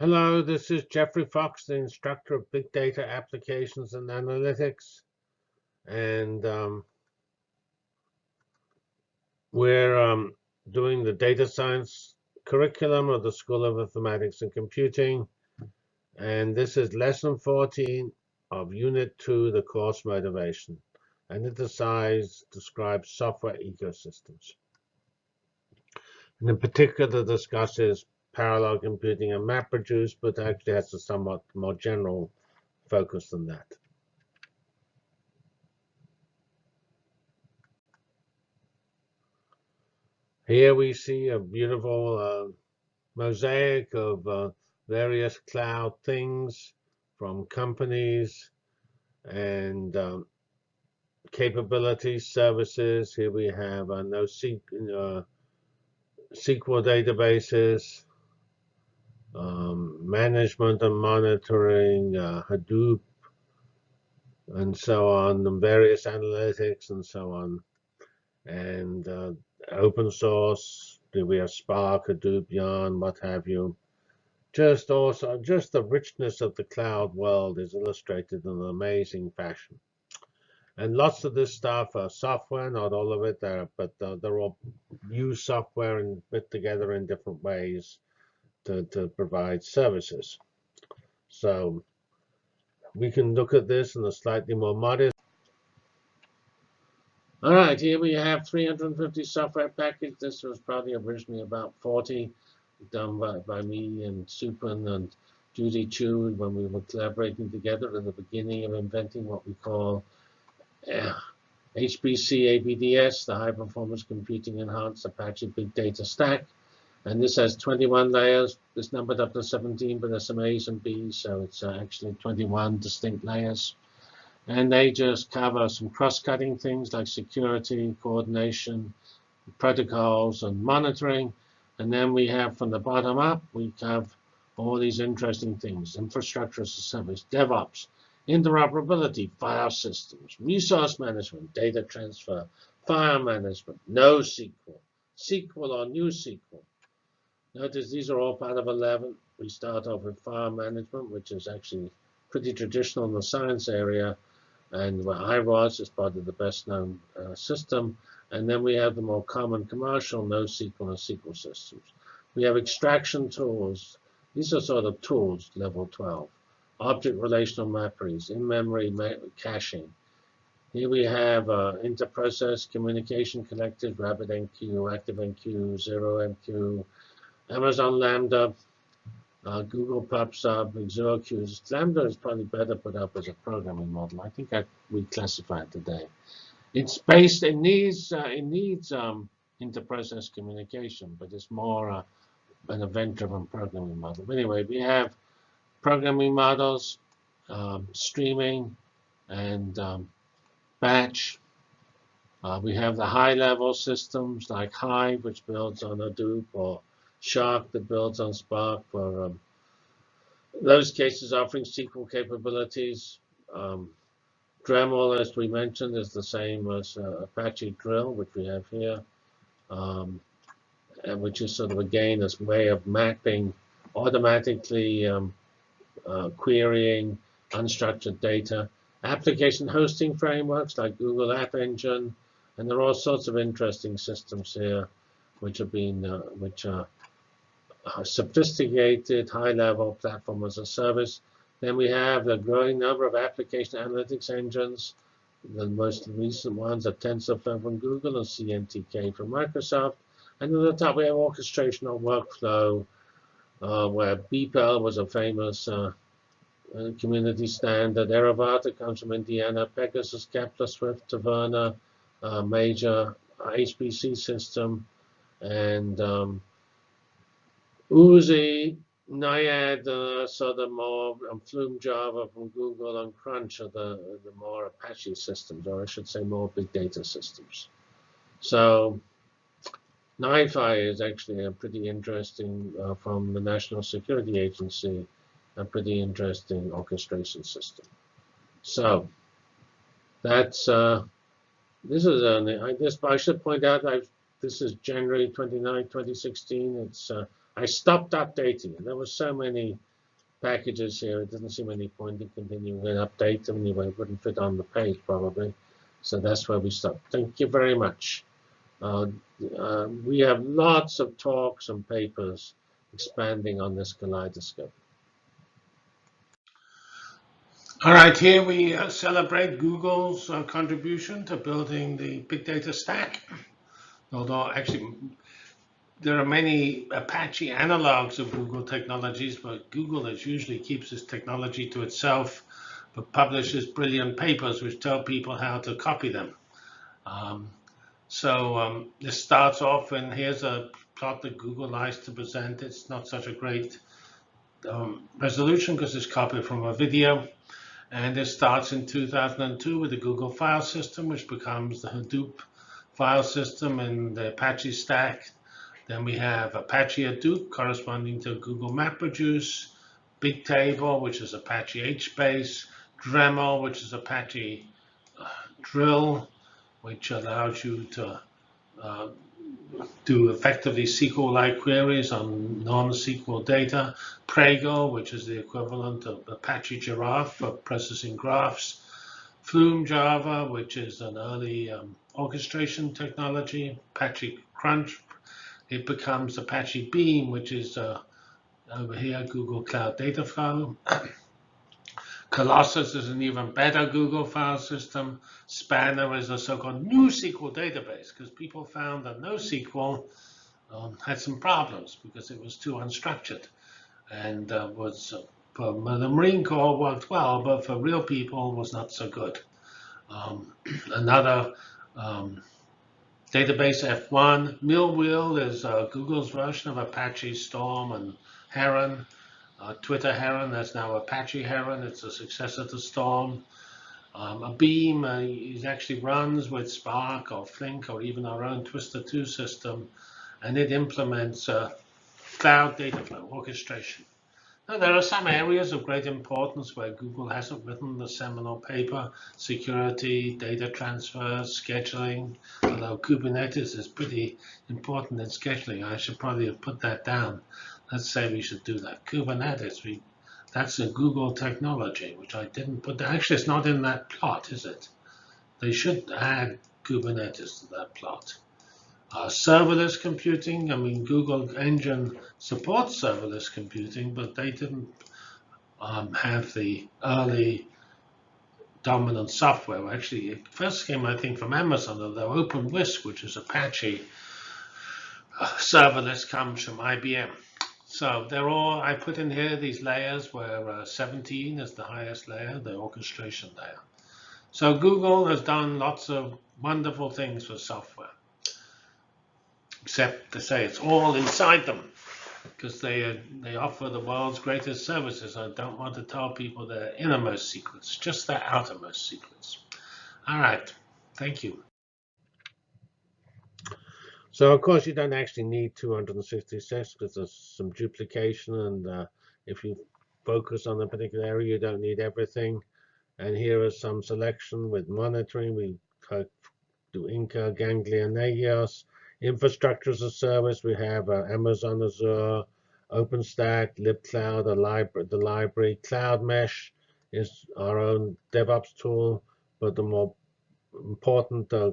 Hello, this is Geoffrey Fox, the instructor of Big Data Applications and Analytics. And um, we're um, doing the data science curriculum of the School of Informatics and Computing. And this is lesson 14 of Unit 2, the course motivation. And it decides, describes software ecosystems. And in particular, discusses parallel computing and MapReduce, but actually has a somewhat more general focus than that. Here we see a beautiful uh, mosaic of uh, various cloud things from companies and um, capabilities, services. Here we have uh, NoSQL, uh, SQL databases, um, management and monitoring, uh, Hadoop, and so on, and various analytics and so on. And uh, open source, do we have Spark, Hadoop, Yarn, what have you. Just also, just the richness of the cloud world is illustrated in an amazing fashion. And lots of this stuff are software, not all of it, there, but uh, they're all used software and put together in different ways to, to provide services. So we can look at this in a slightly more modest. All right, here we have 350 software packages. This was probably originally about 40, done by, by me and Supun and Judy Qiu when we were collaborating together in the beginning of inventing what we call uh, HPC ABDS, the High Performance Computing Enhanced Apache Big Data Stack. And this has 21 layers. It's numbered up to 17, but there's some A's and B's, so it's uh, actually 21 distinct layers. And they just cover some cross-cutting things like security, coordination, protocols, and monitoring. And then we have from the bottom up, we have all these interesting things, infrastructure as a service, DevOps, interoperability, file systems, resource management, data transfer, file management, NoSQL, SQL or NewSQL, Notice these are all part of 11. We start off with file management, which is actually pretty traditional in the science area, and where I was is part of the best known uh, system. And then we have the more common commercial NoSQL and SQL systems. We have extraction tools. These are sort of tools, level 12. Object relational mapperies, in-memory caching. Here we have uh, inter-process communication connected, RabbitMQ, ActiveMQ, ZeroMQ, Amazon Lambda, uh, Google PubSub, ZeroQ. Lambda is probably better put up as a programming model. I think I, we classified today. It's based, it needs, uh, it needs um, inter-process communication, but it's more uh, an event-driven programming model. But anyway, we have programming models, um, streaming, and um, batch. Uh, we have the high-level systems like Hive, which builds on Hadoop or Shark that builds on Spark for um, those cases offering SQL capabilities. Um, Dremel, as we mentioned, is the same as uh, Apache Drill, which we have here, um, and which is sort of, again, this way of mapping, automatically um, uh, querying unstructured data. Application hosting frameworks like Google App Engine, and there are all sorts of interesting systems here which are being, uh, which are sophisticated high-level platform as a service. Then we have the growing number of application analytics engines. The most recent ones are TensorFlow from Google and CNTK from Microsoft. And at the top, we have orchestration of workflow, uh, where BPEL was a famous uh, uh, community standard. Airavata comes from Indiana. Pegasus, Kepler, Swift, Taverna, uh, major HPC system. And um, Oozie, Naiad, uh, so the more um, Flume Java from Google and Crunch are the, the more Apache systems, or I should say more big data systems. So NiFi is actually a pretty interesting, uh, from the National Security Agency, a pretty interesting orchestration system. So that's, uh, this is, I, this, I should point out, I've, this is January 29, 2016. It's uh, I stopped updating it. There were so many packages here, it didn't seem any point in continuing to update them anyway. It wouldn't fit on the page probably. So that's where we stopped. Thank you very much. Uh, uh, we have lots of talks and papers expanding on this kaleidoscope. All right, here we uh, celebrate Google's uh, contribution to building the big data stack. Although actually, there are many Apache analogs of Google technologies, but Google is usually keeps its technology to itself, but publishes brilliant papers which tell people how to copy them. Um, so um, this starts off, and here's a plot that Google likes to present. It's not such a great um, resolution because it's copied from a video. And it starts in 2002 with the Google file system, which becomes the Hadoop file system and the Apache stack. Then we have Apache Hadoop corresponding to Google MapReduce, Bigtable, which is Apache HBase, Dremel, which is Apache uh, Drill, which allows you to uh, do effectively SQL-like queries on non-SQL data. Pregel, which is the equivalent of Apache Giraph for processing graphs. Flume Java, which is an early um, orchestration technology. Apache Crunch, it becomes Apache Beam, which is uh, over here, Google Cloud Data Flow. Colossus is an even better Google file system. Spanner is a so-called NewSQL database because people found that NoSQL um, had some problems because it was too unstructured and uh, was uh, for the Marine Corps worked well, but for real people was not so good. Um, another um, database F1, Millwheel is uh, Google's version of Apache Storm and Heron. Uh, Twitter Heron, that's now Apache Heron. It's a successor to Storm. Um, a Beam uh, it actually runs with Spark or Flink or even our own Twister 2 system, and it implements uh, cloud data flow orchestration. Now, there are some areas of great importance where Google hasn't written the seminal paper, security, data transfer, scheduling, although Kubernetes is pretty important in scheduling. I should probably have put that down let's say we should do that. Kubernetes, we, that's a Google technology, which I didn't put. Actually, it's not in that plot, is it? They should add Kubernetes to that plot. Uh, serverless computing, I mean, Google Engine supports serverless computing, but they didn't um, have the early dominant software. Actually, it first came, I think, from Amazon, although OpenWhisk, which is Apache uh, serverless, comes from IBM. So they're all, I put in here these layers where uh, 17 is the highest layer, the orchestration layer. So Google has done lots of wonderful things for software, except to say it's all inside them because they, they offer the world's greatest services. I don't want to tell people their innermost secrets, just their outermost secrets. All right, thank you. So of course you don't actually need 266 because there's some duplication and uh, if you focus on a particular area you don't need everything. And here is some selection with monitoring. We do Inca, Ganglia, Nagios. Infrastructure as a service, we have uh, Amazon Azure, OpenStack, libcloud, libra the library. Cloud Mesh is our own DevOps tool, but the more important uh,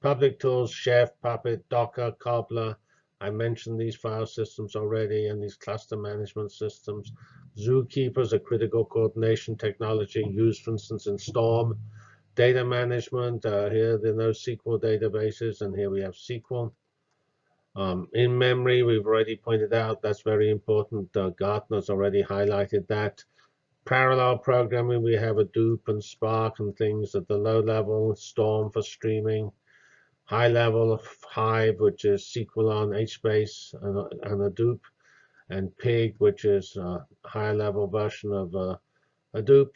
Public tools, Chef, Puppet, Docker, Cobbler. I mentioned these file systems already and these cluster management systems. Zookeeper is a critical coordination technology used, for instance, in Storm. Data management, uh, here are NoSQL databases, and here we have SQL. Um, in memory, we've already pointed out that's very important. Uh, Gartner's already highlighted that. Parallel programming, we have Hadoop and Spark and things at the low level, Storm for streaming high level of Hive, which is SQL on HBase and, and Hadoop, and Pig, which is a high level version of uh, Hadoop,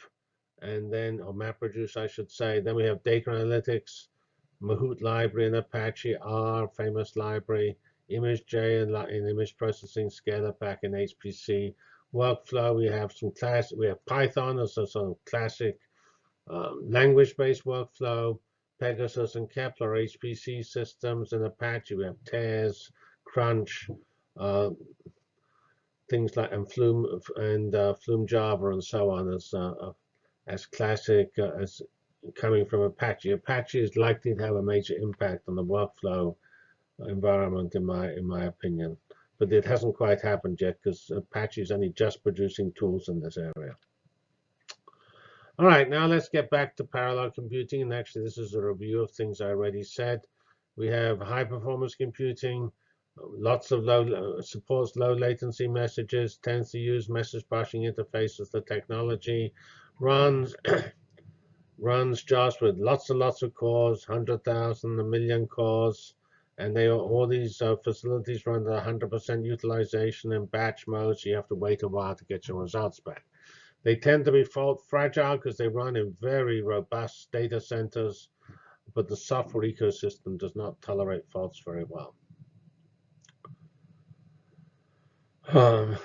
and then, or MapReduce, I should say. Then we have data analytics, Mahout library and Apache, R, famous library, ImageJ in, in image processing, Scalapack in HPC. Workflow, we have some class, we have Python as of classic um, language-based workflow. Pegasus and Kepler HPC systems and Apache. We have Tez, Crunch, uh, things like and Flume and uh, Flume Java and so on as uh, as classic uh, as coming from Apache. Apache is likely to have a major impact on the workflow environment, in my in my opinion. But it hasn't quite happened yet because Apache is only just producing tools in this area. All right, now let's get back to parallel computing. And actually, this is a review of things I already said. We have high performance computing, lots of low supports low latency messages, tends to use message passing interface as the technology, runs runs jobs with lots and lots of cores, 100,000, a million cores, and they are, all these uh, facilities run at 100% utilization in batch mode, so you have to wait a while to get your results back. They tend to be fault fragile because they run in very robust data centers, but the software ecosystem does not tolerate faults very well. Um,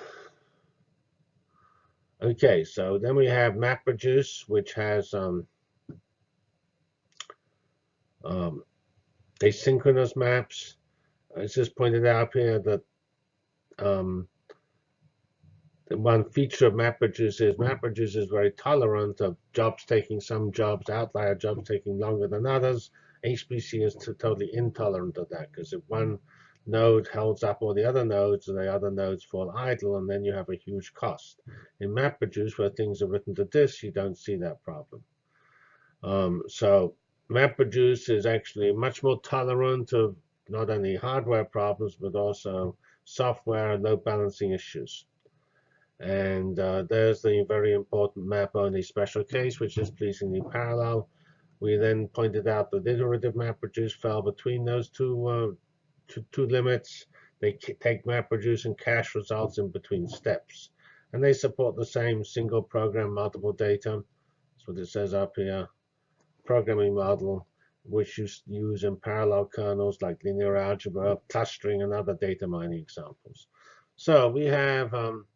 okay, so then we have MapReduce, which has um, um, asynchronous maps. It's just pointed out here that um, the one feature of MapReduce is MapReduce is very tolerant of jobs taking some jobs, outlier jobs taking longer than others. HPC is totally intolerant of that because if one node holds up all the other nodes and the other nodes fall idle and then you have a huge cost. In MapReduce, where things are written to disk, you don't see that problem. Um, so MapReduce is actually much more tolerant of not only hardware problems, but also software and load balancing issues. And uh, there's the very important map-only special case, which is pleasingly parallel. We then pointed out that iterative MapReduce fell between those two, uh, two, two limits. They take MapReduce and cache results in between steps. And they support the same single program, multiple data. That's what it says up here. Programming model, which you use in parallel kernels like linear algebra, clustering, and other data mining examples. So we have um,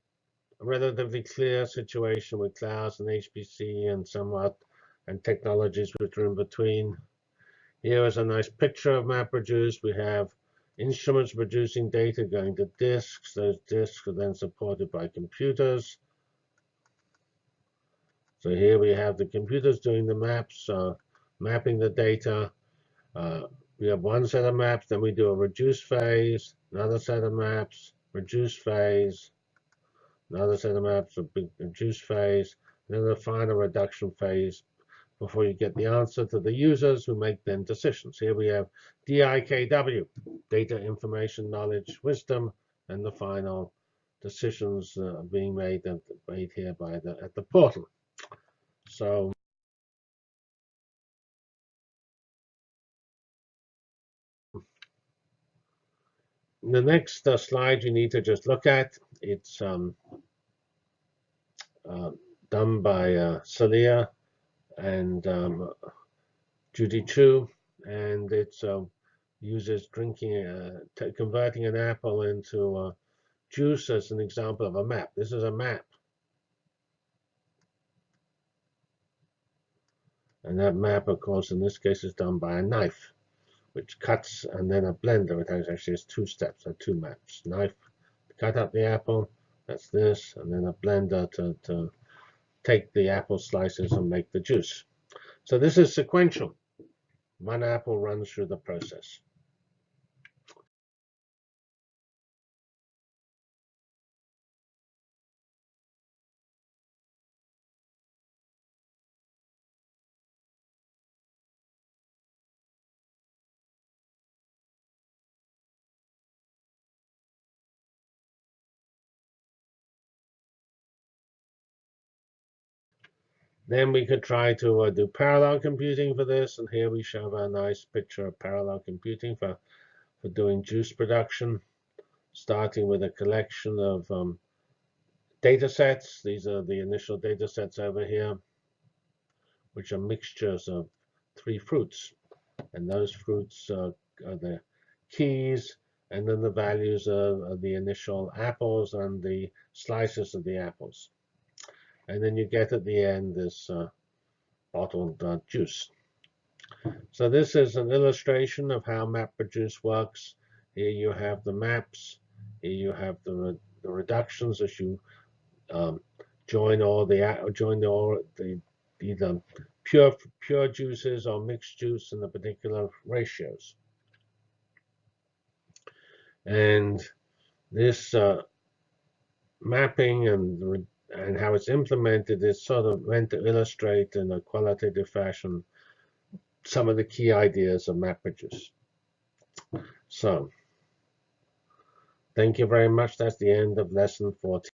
a relatively clear situation with clouds and HPC and somewhat and technologies which are in between. Here is a nice picture of MapReduce. We have instruments producing data going to disks. Those disks are then supported by computers. So here we have the computers doing the maps, uh, mapping the data. Uh, we have one set of maps, then we do a reduce phase, another set of maps, reduce phase, another set of maps, a reduce phase, then the final reduction phase before you get the answer to the users who make then decisions. Here we have DIKW, data, information, knowledge, wisdom, and the final decisions uh, being made, at, made here by the, at the portal. So the next uh, slide you need to just look at, it's um, uh, done by uh, Saliya and um, Judy Qiu, and it uh, uses drinking, uh, converting an apple into uh, juice as an example of a map. This is a map. And that map, of course, in this case is done by a knife, which cuts, and then a blender. It actually has two steps, or two maps. Knife, cut up the apple, that's this, and then a blender to, to take the apple slices and make the juice. So this is sequential. One apple runs through the process. Then we could try to uh, do parallel computing for this. And here we show a nice picture of parallel computing for, for doing juice production, starting with a collection of um, data sets. These are the initial data sets over here, which are mixtures of three fruits. And those fruits uh, are the keys, and then the values of, of the initial apples and the slices of the apples and then you get at the end this uh, bottled uh, juice. So this is an illustration of how MapReduce works. Here you have the maps, Here you have the, re the reductions as you um, join all the join the all the either pure pure juices or mixed juice in the particular ratios. And this uh, mapping and and how it's implemented is sort of meant to illustrate in a qualitative fashion some of the key ideas of MapReduce. So, thank you very much. That's the end of lesson 14.